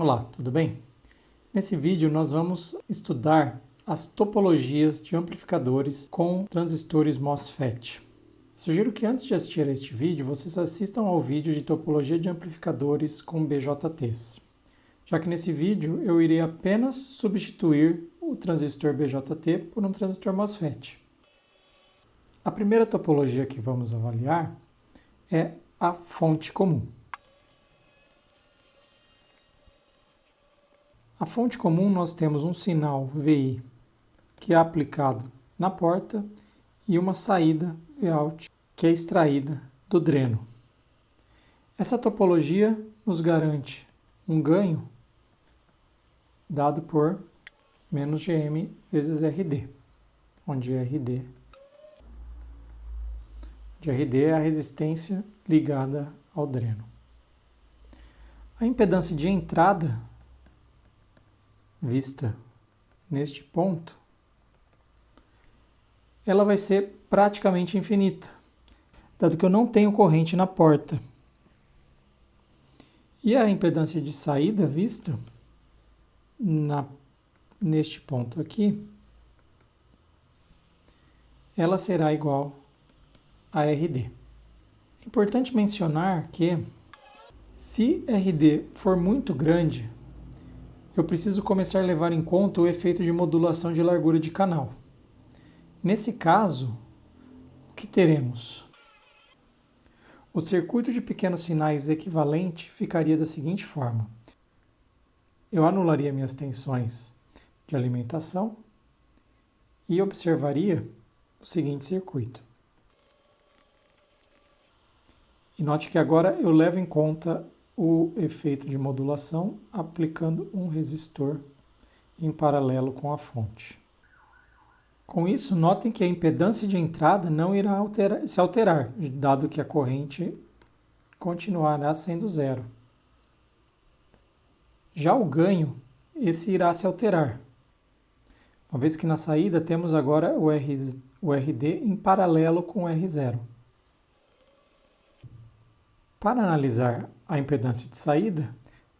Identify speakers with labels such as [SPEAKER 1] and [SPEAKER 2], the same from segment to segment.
[SPEAKER 1] Olá, tudo bem? Nesse vídeo nós vamos estudar as topologias de amplificadores com transistores MOSFET. Sugiro que antes de assistir a este vídeo, vocês assistam ao vídeo de topologia de amplificadores com BJTs, já que nesse vídeo eu irei apenas substituir o transistor BJT por um transistor MOSFET. A primeira topologia que vamos avaliar é a fonte comum. A fonte comum nós temos um sinal VI que é aplicado na porta e uma saída Vout que é extraída do dreno. Essa topologia nos garante um ganho dado por menos GM vezes RD, onde RD, de RD é a resistência ligada ao dreno. A impedância de entrada vista neste ponto, ela vai ser praticamente infinita, dado que eu não tenho corrente na porta. E a impedância de saída vista na, neste ponto aqui, ela será igual a RD. É importante mencionar que se RD for muito grande, eu preciso começar a levar em conta o efeito de modulação de largura de canal. Nesse caso, o que teremos? O circuito de pequenos sinais equivalente ficaria da seguinte forma. Eu anularia minhas tensões de alimentação e observaria o seguinte circuito. E note que agora eu levo em conta o efeito de modulação aplicando um resistor em paralelo com a fonte. Com isso, notem que a impedância de entrada não irá alterar, se alterar, dado que a corrente continuará sendo zero. Já o ganho, esse irá se alterar, uma vez que na saída temos agora o, R, o RD em paralelo com o R0. Para analisar a impedância de saída,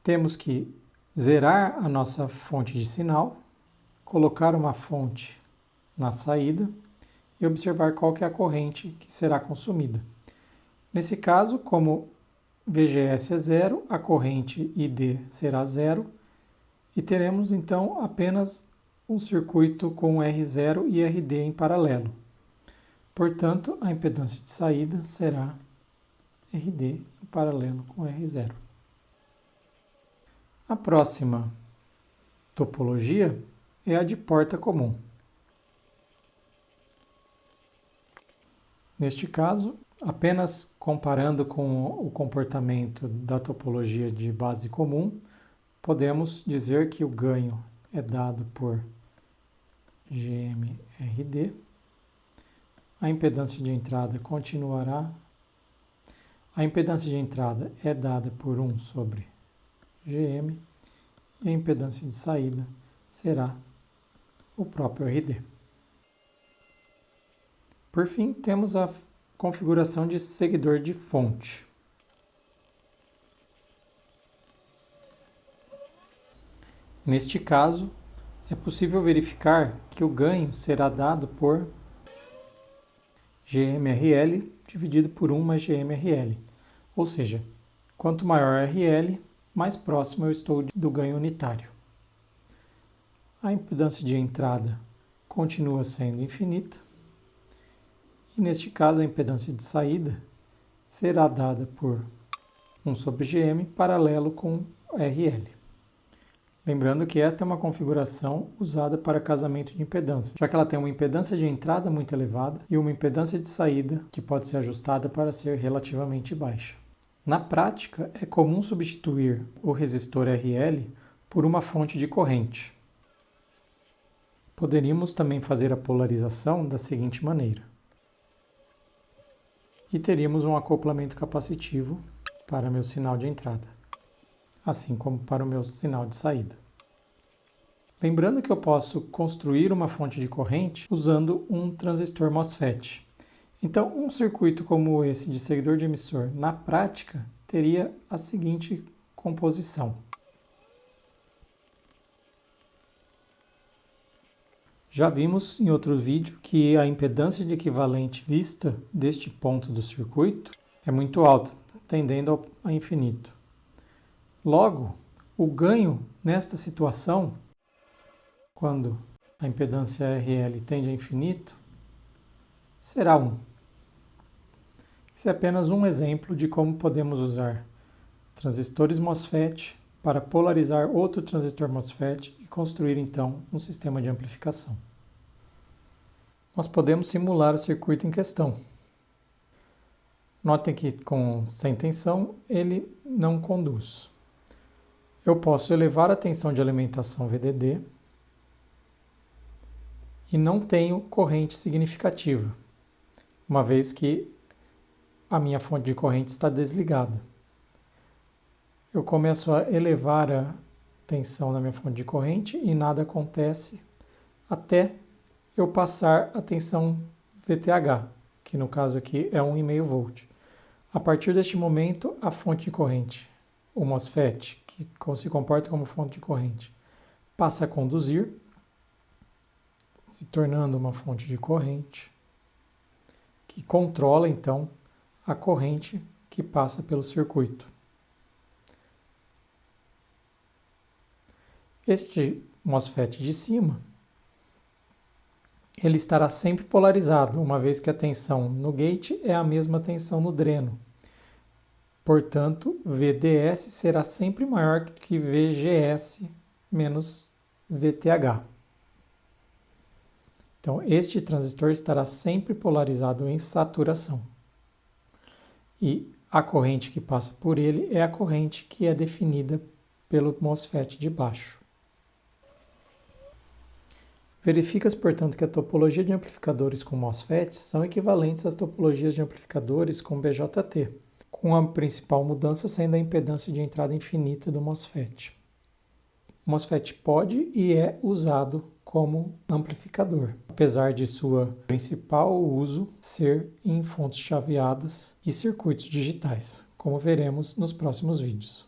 [SPEAKER 1] temos que zerar a nossa fonte de sinal, colocar uma fonte na saída e observar qual que é a corrente que será consumida. Nesse caso, como VGS é zero, a corrente ID será zero e teremos então apenas um circuito com R0 e RD em paralelo. Portanto, a impedância de saída será RD em paralelo com R0. A próxima topologia é a de porta comum. Neste caso, apenas comparando com o comportamento da topologia de base comum, podemos dizer que o ganho é dado por GMRD. A impedância de entrada continuará a impedância de entrada é dada por 1 sobre GM e a impedância de saída será o próprio RD. Por fim, temos a configuração de seguidor de fonte. Neste caso, é possível verificar que o ganho será dado por GMRL dividido por 1 mais GMRL, ou seja, quanto maior RL, mais próximo eu estou do ganho unitário. A impedância de entrada continua sendo infinita, e neste caso a impedância de saída será dada por 1 sobre GM paralelo com RL. Lembrando que esta é uma configuração usada para casamento de impedância, já que ela tem uma impedância de entrada muito elevada e uma impedância de saída que pode ser ajustada para ser relativamente baixa. Na prática, é comum substituir o resistor RL por uma fonte de corrente. Poderíamos também fazer a polarização da seguinte maneira. E teríamos um acoplamento capacitivo para meu sinal de entrada, assim como para o meu sinal de saída. Lembrando que eu posso construir uma fonte de corrente usando um transistor MOSFET, então, um circuito como esse de seguidor de emissor, na prática, teria a seguinte composição. Já vimos em outro vídeo que a impedância de equivalente vista deste ponto do circuito é muito alta, tendendo a infinito. Logo, o ganho nesta situação, quando a impedância RL tende a infinito, será 1. Esse é apenas um exemplo de como podemos usar transistores MOSFET para polarizar outro transistor MOSFET e construir então um sistema de amplificação. Nós podemos simular o circuito em questão. Notem que com sem tensão ele não conduz. Eu posso elevar a tensão de alimentação VDD e não tenho corrente significativa, uma vez que a minha fonte de corrente está desligada. Eu começo a elevar a tensão da minha fonte de corrente e nada acontece até eu passar a tensão VTH, que no caso aqui é 1,5 volt. A partir deste momento, a fonte de corrente, o MOSFET, que se comporta como fonte de corrente, passa a conduzir, se tornando uma fonte de corrente, que controla então a corrente que passa pelo circuito. Este MOSFET de cima, ele estará sempre polarizado, uma vez que a tensão no gate é a mesma tensão no dreno. Portanto, VDS será sempre maior que VGS menos VTH. Então, este transistor estará sempre polarizado em saturação e a corrente que passa por ele é a corrente que é definida pelo MOSFET de baixo. Verifica-se, portanto, que a topologia de amplificadores com MOSFET são equivalentes às topologias de amplificadores com BJT, com a principal mudança sendo a impedância de entrada infinita do MOSFET. O MOSFET pode e é usado como amplificador, apesar de sua principal uso ser em fontes chaveadas e circuitos digitais, como veremos nos próximos vídeos.